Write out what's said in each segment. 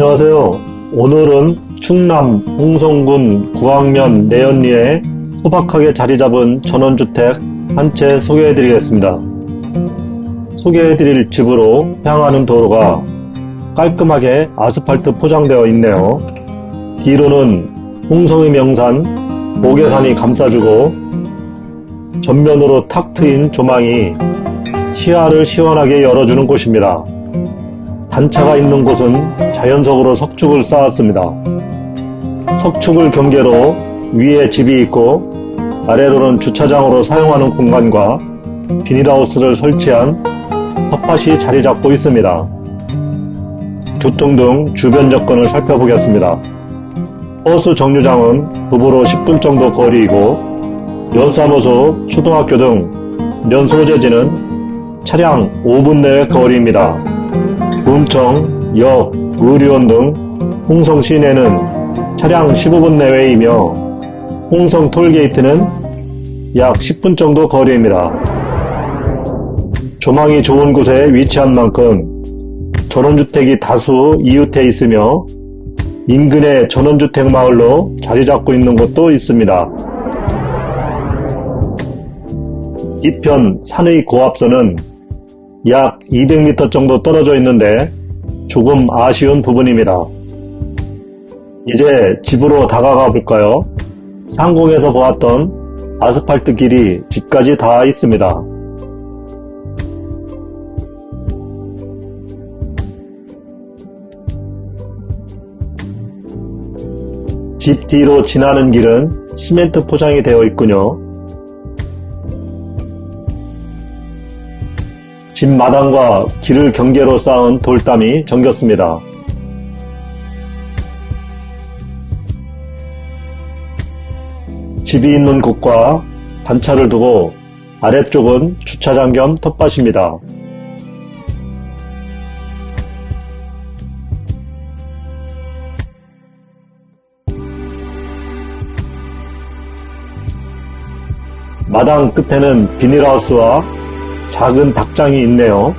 안녕하세요. 오늘은 충남 홍성군 구황면 내연리에 소박하게 자리 잡은 전원주택 한 채 소개해드리겠습니다. 소개해드릴 집으로 향하는 도로가 깔끔하게 아스팔트 포장되어 있네요. 뒤로는 홍성의 명산 모계산이 감싸주고 전면으로 탁 트인 조망이 시야를 시원하게 열어주는 곳입니다. 단차가 있는 곳은 자연석으로 석축을 쌓았습니다. 석축을 경계로 위에 집이 있고 아래로는 주차장으로 사용하는 공간과 비닐하우스를 설치한 텃밭이 자리 잡고 있습니다. 교통 등 주변 여건을 살펴보겠습니다. 버스 정류장은 부부로 10분 정도 거리이고 연사무소, 초등학교 등 면소재지는 차량 5분 내외 거리입니다. 군청, 역, 의료원 등 홍성 시내는 차량 15분 내외이며 홍성 톨게이트는 약 10분 정도 거리입니다. 조망이 좋은 곳에 위치한 만큼 전원주택이 다수 이웃해 있으며 인근의 전원주택 마을로 자리 잡고 있는 곳도 있습니다. 이편 산의 고압선은 약 200m 정도 떨어져 있는데 조금 아쉬운 부분입니다. 이제 집으로 다가가 볼까요? 상공에서 보았던 아스팔트 길이 집까지 닿아 있습니다. 집 뒤로 지나는 길은 시멘트 포장이 되어 있군요. 집 마당과 길을 경계로 쌓은 돌담이 정겼습니다. 집이 있는 곳과 단차를 두고 아래쪽은 주차장 겸 텃밭입니다. 마당 끝에는 비닐하우스와 작은 닭장이 있네요.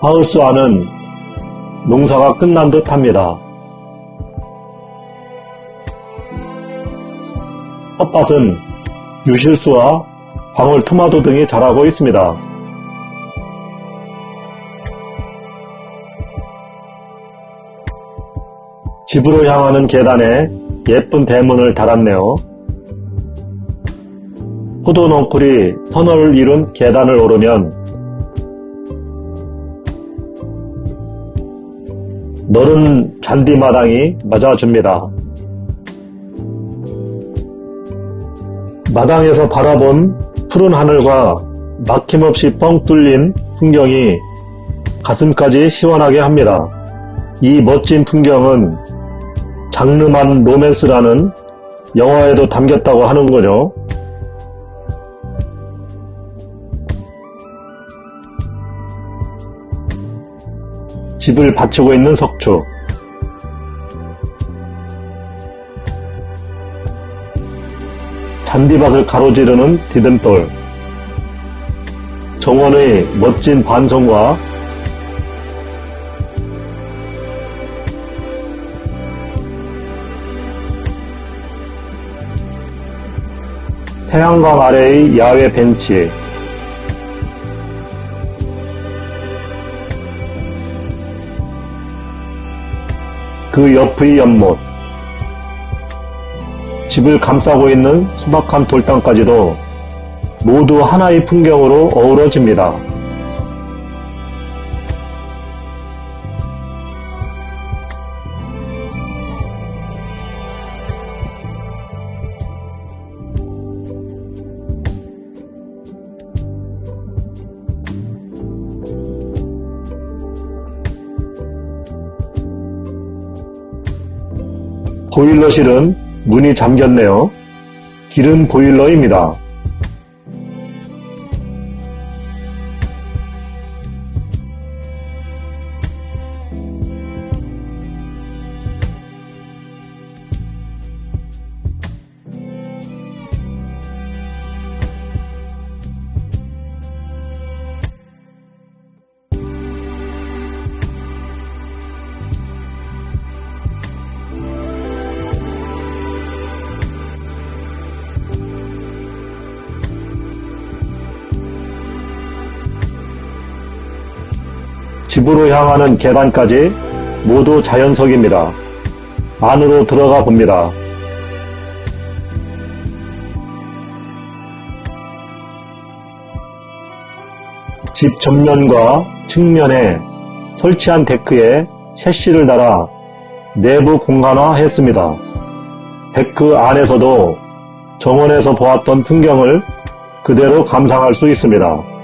하우스 안은 농사가 끝난 듯 합니다. 텃밭은 유실수와 방울 토마토 등이 자라고 있습니다. 집으로 향하는 계단에 예쁜 대문을 달았네요. 포도 넝쿨이 터널을 이룬 계단을 오르면 너른 잔디마당이 맞아줍니다. 마당에서 바라본 푸른 하늘과 막힘없이 뻥 뚫린 풍경이 가슴까지 시원하게 합니다. 이 멋진 풍경은 장르만 로맨스라는 영화에도 담겼다고 하는 거죠. 집을 받치고 있는 석축 잔디밭을 가로지르는 디딤돌. 정원의 멋진 반성과 태양광 아래의 야외 벤치. 그 옆의 연못 집을 감싸고 있는 수박한 돌담까지도 모두 하나의 풍경으로 어우러집니다. 보일러실은 문이 잠겼네요. 길은 보일러입니다. 집으로 향하는 계단까지 모두 자연석입니다. 안으로 들어가 봅니다. 집 전면과 측면에 설치한 데크에 셰시를 달아 내부 공간화했습니다. 데크 안에서도 정원에서 보았던 풍경을 그대로 감상할 수 있습니다.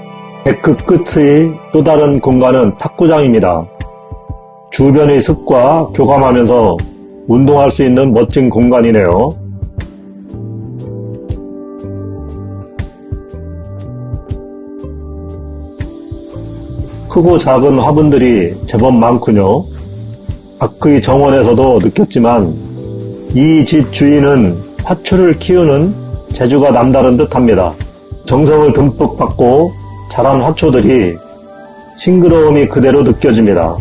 데크 끝의 또 다른 공간은 탁구장입니다. 주변의 습과 교감하면서 운동할 수 있는 멋진 공간이네요. 크고 작은 화분들이 제법 많군요. 밖의 정원에서도 느꼈지만 이 집 주인은 화초를 키우는 재주가 남다른 듯 합니다. 정성을 듬뿍 받고 자란 화초들이 싱그러움이 그대로 느껴집니다.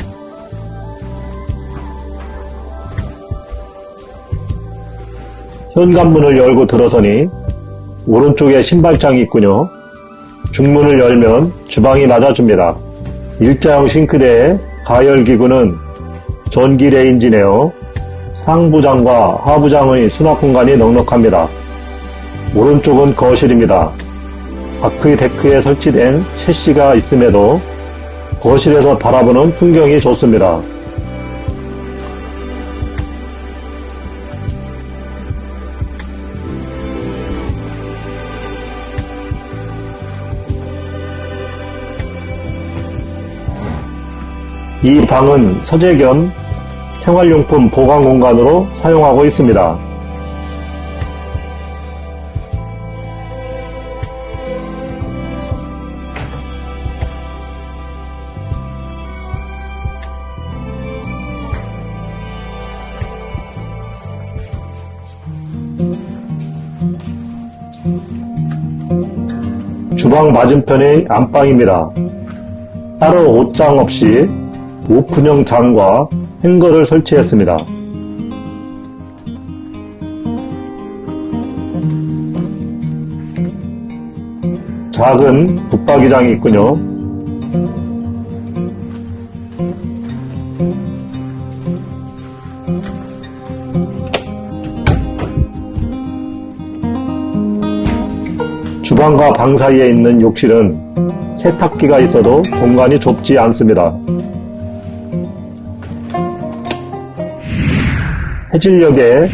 현관문을 열고 들어서니 오른쪽에 신발장이 있군요. 중문을 열면 주방이 맞아줍니다. 일자형 싱크대에 가열기구는 전기 레인지네요. 상부장과 하부장의 수납 공간이 넉넉합니다. 오른쪽은 거실입니다. 밖의 데크에 설치된 셰시가 있음에도 거실에서 바라보는 풍경이 좋습니다. 이 방은 서재 겸 생활용품 보관 공간으로 사용하고 있습니다. 주방 맞은편의 안방입니다. 따로 옷장 없이 오픈형 장과 행거를 설치했습니다. 작은 붙박이장이 있군요. 주방과 방 사이에 있는 욕실은 세탁기가 있어도 공간이 좁지 않습니다. 해질녘에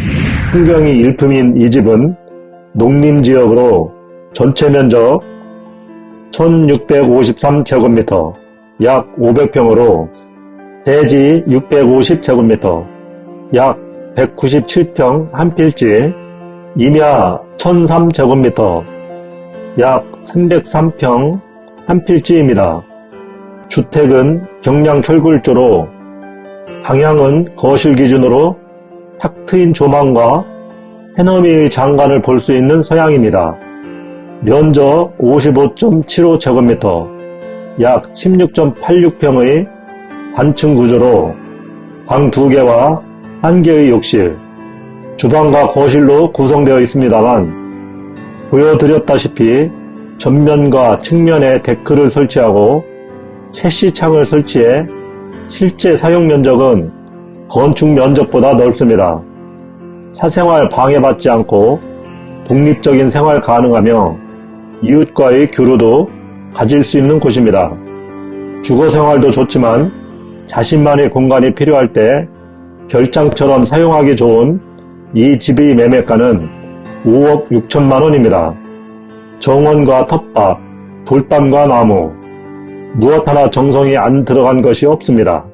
풍경이 일품인 이 집은 농림지역으로 전체 면적 1653제곱미터, 약 500평으로 대지 650제곱미터, 약 197평 한 필지, 임야 1003제곱미터, 약 303평 한 필지입니다. 주택은 경량 철골조로 방향은 거실 기준으로 탁 트인 조망과 해넘이의 장관을 볼 수 있는 서양입니다. 면적 55.75제곱미터, 약 16.86평의 단층 구조로 방 2개와 1개의 욕실, 주방과 거실로 구성되어 있습니다만 보여드렸다시피 전면과 측면에 데크를 설치하고 채시창을 설치해 실제 사용 면적은 건축 면적보다 넓습니다. 사생활 방해받지 않고 독립적인 생활 가능하며 이웃과의 교류도 가질 수 있는 곳입니다. 주거 생활도 좋지만 자신만의 공간이 필요할 때 별장처럼 사용하기 좋은 이 집의 매매가는 5억 6천만 원입니다. 정원과 텃밭, 돌담과 나무, 무엇 하나 정성이 안 들어간 것이 없습니다.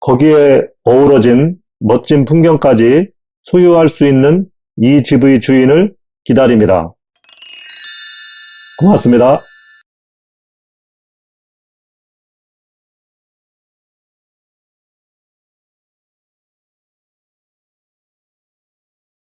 거기에 어우러진 멋진 풍경까지 소유할 수 있는 이 집의 주인을 기다립니다. 고맙습니다.